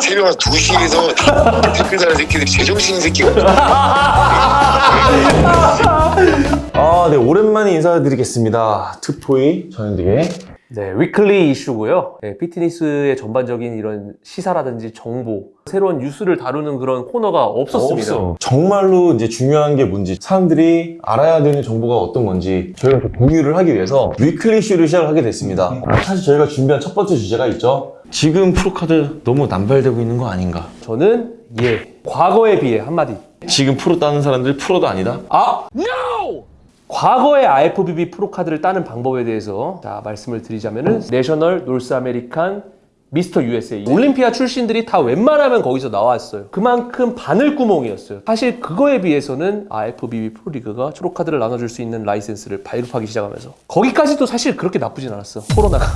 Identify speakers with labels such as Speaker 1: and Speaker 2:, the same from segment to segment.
Speaker 1: 새벽 한 2시에서 댓글 다는 새끼들이 제정신인 새끼가.
Speaker 2: 아, 네, 오랜만에 인사드리겠습니다. 특토이 전현득의
Speaker 3: 네, weekly 이슈고요. 네, 피트니스의 전반적인 이런 시사라든지 정보, 새로운 뉴스를 다루는 그런 코너가 없었습니다.
Speaker 2: 없어. 정말로 이제 중요한 게 뭔지 사람들이 알아야 되는 정보가 어떤 건지 저희가 좀 공유를 하기 위해서 weekly 이슈를 시작하게 됐습니다. 사실 저희가 준비한 첫 번째 주제가 있죠. 지금 프로카드 너무 남발되고 있는 거 아닌가?
Speaker 3: 저는 예, 과거에 비해 한마디.
Speaker 2: 지금 프로 따는 사람들 프로도 아니다?
Speaker 3: 아, NO! 과거의 IFBB 프로카드를 따는 방법에 대해서 자, 말씀을 드리자면 은 National North American Mr. USA Olympia 출신들이 다 웬만하면 거기서 나왔어요. 그만큼 바늘구멍이었어요. 사실 그거에 비해서는 IFBB 프로리그가 프로카드를 나눠줄 수 있는 라이센스를 발급하기 시작하면서 거기까지도 사실 그렇게 나쁘진 않았어. 코로나가.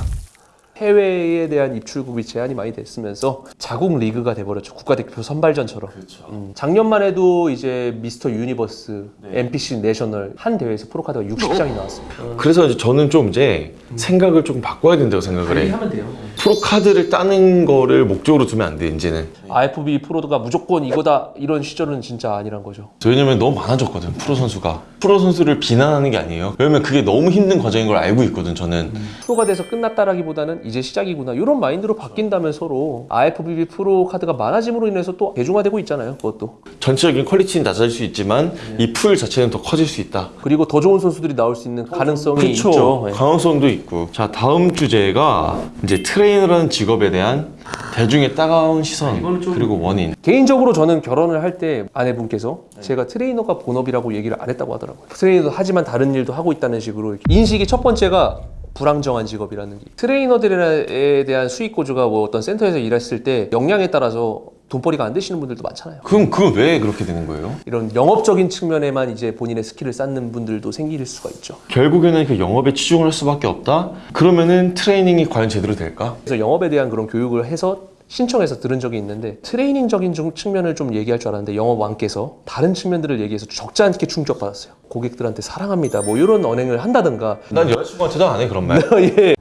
Speaker 3: 해외에 대한 입출국이 제한이 많이 됐으면서 자국 리그가 돼버렸죠. 국가대표 선발전처럼. 음, 작년만 해도 이제 Mr. Universe, NPC National 한 대회에서 프로카드가 60장이 나왔습니다.
Speaker 2: 그래서 이제 저는 좀 이제 생각을 조금 바꿔야 된다고 생각을 해.
Speaker 3: 하면 돼요.
Speaker 2: 프로카드를 따는 거를 목적으로 두면 안 돼, 이제는.
Speaker 3: IFBB 프로가 무조건 이거다 이런 시절은 진짜 아니란 거죠.
Speaker 2: 왜냐면 너무 많아졌거든, 프로 선수가. 프로 선수를 비난하는 게 아니에요. 왜냐면 그게 너무 힘든 과정인 걸 알고 있거든, 저는.
Speaker 3: 프로가 돼서 끝났다라기보다는 이제 시작이구나 이런 mind로 바뀐다면 서로 IFBB 프로 카드가 많아짐으로 인해서 또 대중화되고 있잖아요. 그것도
Speaker 2: 전체적인 quality는 낮아질 수 있지만 이풀 자체는 더 커질 수 있다.
Speaker 3: 그리고 더 좋은 선수들이 나올 수 있는 가능성이
Speaker 2: 그쵸.
Speaker 3: 있죠. 예.
Speaker 2: 가능성도 있고. 자, 다음 주제가 이제 트레이너라는 직업에 대한 대중의 따가운 시선 그리고 원인.
Speaker 3: 개인적으로 저는 결혼을 할 때 아내분께서 제가 트레이너가 본업이라고 얘기를 안 했다고 하더라고요. 트레이너도 하지만 다른 일도 하고 있다는 식으로. 인식이 첫 번째가 불안정한 직업이라는 게 트레이너들에 대한 수익 구조가 뭐 어떤 센터에서 일했을 때 역량에 따라서 돈벌이가 안 되시는 분들도 많잖아요.
Speaker 2: 그럼 그건 왜 그렇게 되는 거예요?
Speaker 3: 이런 영업적인 측면에만 이제 본인의 skill을 쌓는 분들도 생길 수가 있죠.
Speaker 2: 결국에는 그 영업에 치중을 할 수밖에 없다? 그러면은 트레이닝이 과연 제대로 될까?
Speaker 3: 그래서 영업에 대한 그런 교육을 해서 신청해서 들은 적이 있는데 트레이닝적인 좀 측면을 좀 얘기할 줄 알았는데 영업왕께서 다른 측면들을 얘기해서 적지 않게 충격받았어요. 고객들한테 사랑합니다. 뭐 이런 언행을 한다든가.
Speaker 2: 난 여자친구한테 도 안 해 그런 말.
Speaker 3: 예.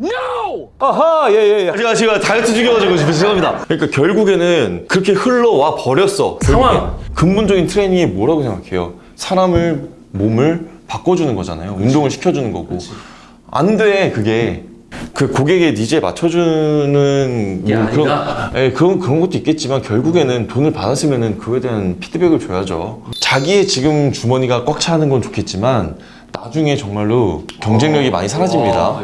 Speaker 3: 아하 예예 예.
Speaker 2: 제가 제가 다이어트 중이어가지고 죄송합니다. 그러니까 결국에는 그렇게 흘러와 버렸어.
Speaker 3: 상황.
Speaker 2: 근본적인 트레이닝이 뭐라고 생각해요? 사람을 몸을 바꿔주는 거잖아요. 운동을 시켜주는 거고. 안돼 그게. 그 고객의 니즈에 맞춰주는
Speaker 3: 게
Speaker 2: 뭐. 그런, 예, 그런 그런 것도 있겠지만 결국에는 돈을 받았으면은 그거에 대한 피드백을 줘야죠. 자기의 지금 주머니가 꽉 차는 건 좋겠지만 나중에 정말로 경쟁력이 많이 사라집니다.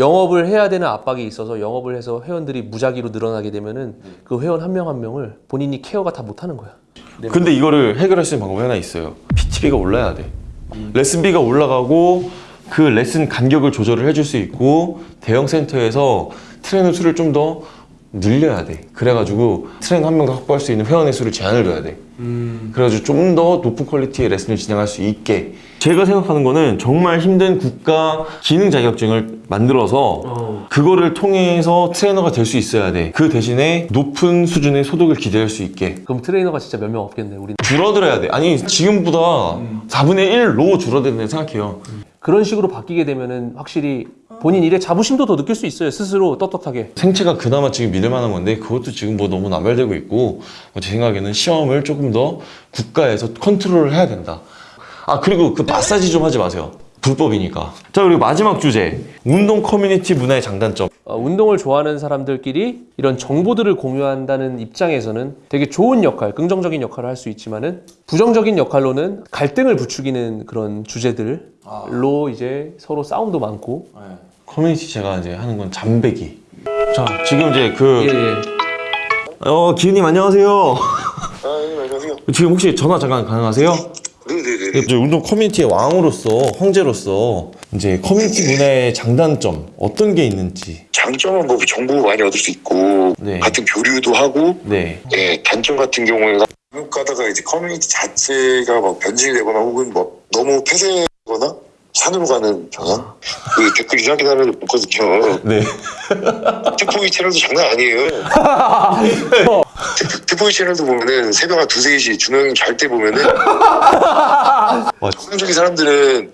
Speaker 3: 영업을 해야 되는 압박이 있어서 영업을 해서 회원들이 무작위로 늘어나게 되면은 그 회원 한 명 한 명을 본인이 케어가 다 못하는 거야.
Speaker 2: 근데 이거를 해결할 수 있는 방법이 하나 있어요. PT비가 올라야 돼. 레슨비가 올라가고 그 레슨 간격을 조절을 해줄 수 있고 대형 센터에서 트레이너 수를 좀더 늘려야 돼. 그래가지고 트레이너 한명더 확보할 수 있는 회원의 수를 제한을 둬야 돼. 그래가지고 좀 더 높은 퀄리티의 레슨을 진행할 수 있게. 제가 생각하는 거는 정말 힘든 국가 기능 자격증을 만들어서 그거를 통해서 트레이너가 될 수 있어야 돼. 그 대신에 높은 수준의 소득을 기대할 수 있게.
Speaker 3: 그럼 트레이너가 진짜 몇 명 없겠네. 우리
Speaker 2: 줄어들어야 돼. 아니 지금보다 4분의 1로 줄어든다고 생각해요.
Speaker 3: 그런 식으로 바뀌게 되면은 확실히 본인 일에 자부심도 더 느낄 수 있어요. 스스로 떳떳하게.
Speaker 2: 생체가 그나마 지금 믿을 만한 건데 그것도 지금 뭐 너무 남발되고 있고 제 생각에는 시험을 조금 더 국가에서 컨트롤을 해야 된다. 아 그리고 그 마사지 좀 하지 마세요. 불법이니까. 자 그리고 마지막 주제 운동 커뮤니티 문화의 장단점.
Speaker 3: 어, 운동을 좋아하는 사람들끼리 이런 정보들을 공유한다는 입장에서는 되게 좋은 역할, 긍정적인 역할을 할 수 있지만 은 부정적인 역할로는 갈등을 부추기는 그런 주제들로 이제 서로 싸움도 많고
Speaker 2: 커뮤니티 제가 이제 하는 건 잠배기. 자 지금 이제 그
Speaker 3: 예, 예.
Speaker 2: 어, 기훈님 안녕하세요.
Speaker 1: 아, 예, 안녕하세요.
Speaker 2: 지금 혹시 전화 잠깐 가능하세요? 이제 운동 커뮤니티의 왕으로서 황제로서 이제 커뮤니티 문화의 장단점 어떤 게 있는지.
Speaker 1: 장점은 뭐 정보 많이 얻을 수 있고
Speaker 2: 네.
Speaker 1: 같은 교류도 하고
Speaker 2: 네.
Speaker 1: 예, 단점 같은 경우에는 한국 가다가 이제 커뮤니티 자체가 막 변질되거나 혹은 뭐 너무 폐쇄거나 산으로 가는 경향? 그 댓글 이상하게 달아도 있거든요.
Speaker 2: 네.
Speaker 1: 특보이 채널도 장난 아니에요. 특- 특보이 채널도 보면은 새벽 한 두세 시 준호 형님 잘때 보면은
Speaker 2: 와,
Speaker 1: 정상적인 사람들은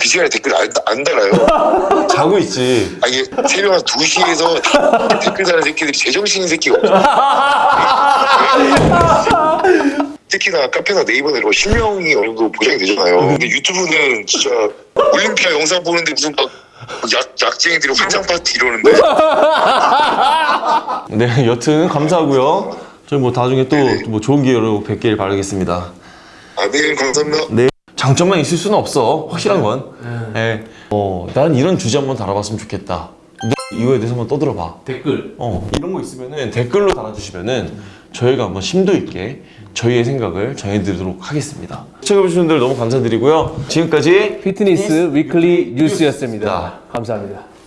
Speaker 1: 그 시간에 댓글 안, 안 달아요.
Speaker 2: 자고 있지
Speaker 1: 아 이게 새벽 한 2시에서 댓글 다는 새끼들이 제정신인 새끼가 없어. OTT나 카페나 이런 거 실명이 어느 정도 보장이 되잖아요. 근데 유튜브는 진짜 올림피아 영상 보는데 무슨 막 약, 약쟁이들이 환장 파티 이러는데
Speaker 2: 네, 여튼 감사하고요. 저희 뭐 나중에 또 뭐 좋은 기회로 뵙길 바라겠습니다.
Speaker 1: 아, 네 감사합니다.
Speaker 2: 네. 장점만 있을 수는 없어. 확실한 건. 네. 어, 난 이런 주제 한번 달아봤으면 좋겠다. 너 이거에 대해서 한번 떠들어봐.
Speaker 3: 댓글.
Speaker 2: 어, 이런 거 있으면은 댓글로 달아주시면은 저희가 한번 심도 있게 저희의 생각을 전해드리도록 하겠습니다. 시청해주신 분들 너무 감사드리고요. 지금까지
Speaker 3: 피트니스 위클리
Speaker 2: 뉴스였습니다.
Speaker 3: 감사합니다.